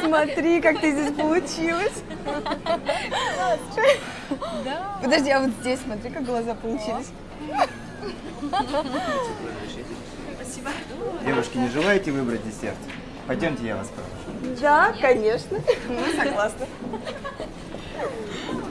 Смотри, как ты здесь получилась. Подожди, а вот здесь смотри, как глаза получились. Девушки, не желаете выбрать десерт? Пойдемте, я вас провожу. Да, конечно. Мы согласны. Oh,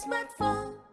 smartphone.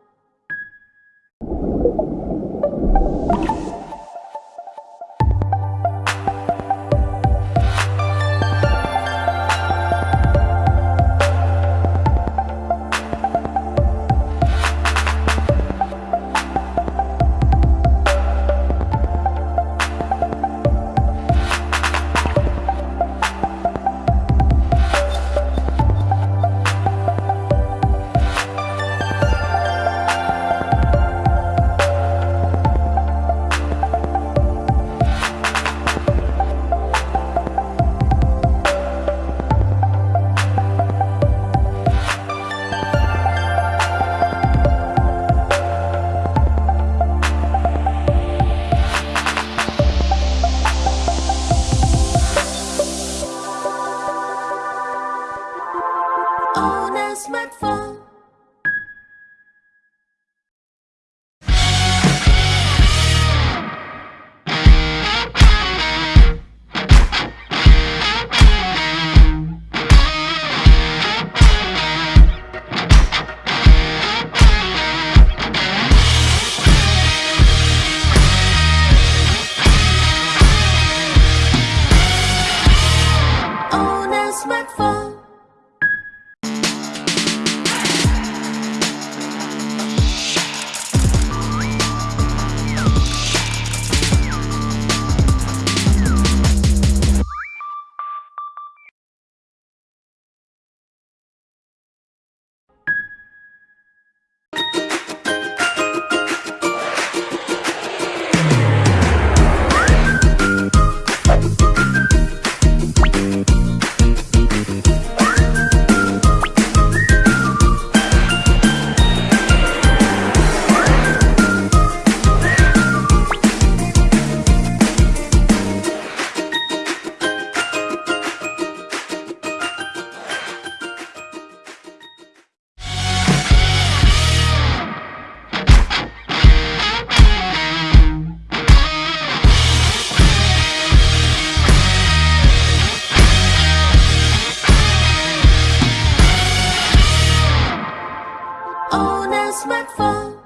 smartphone.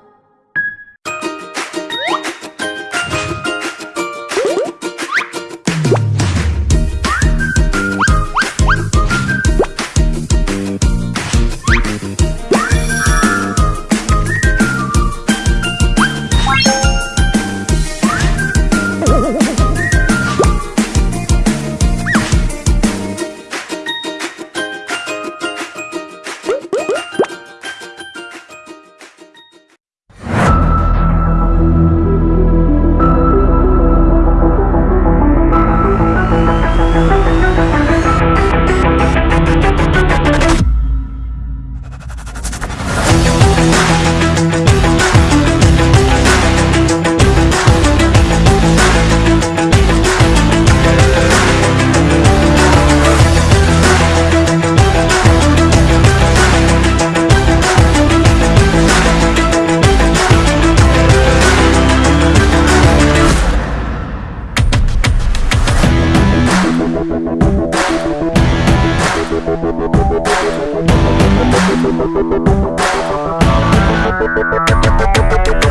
Thank you.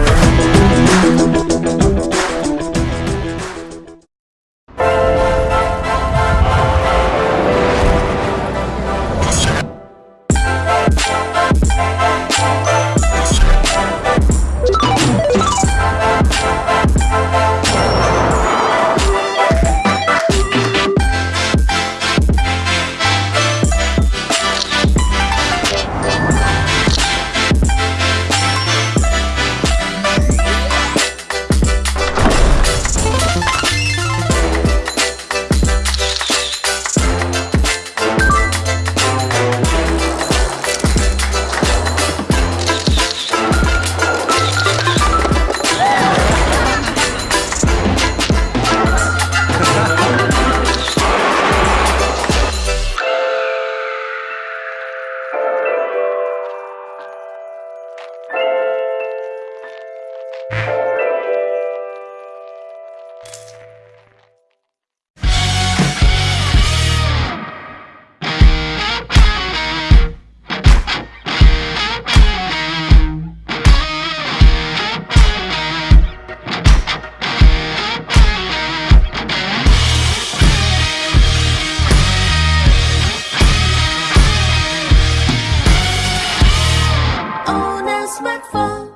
Smartphone.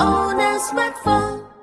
A smartphone.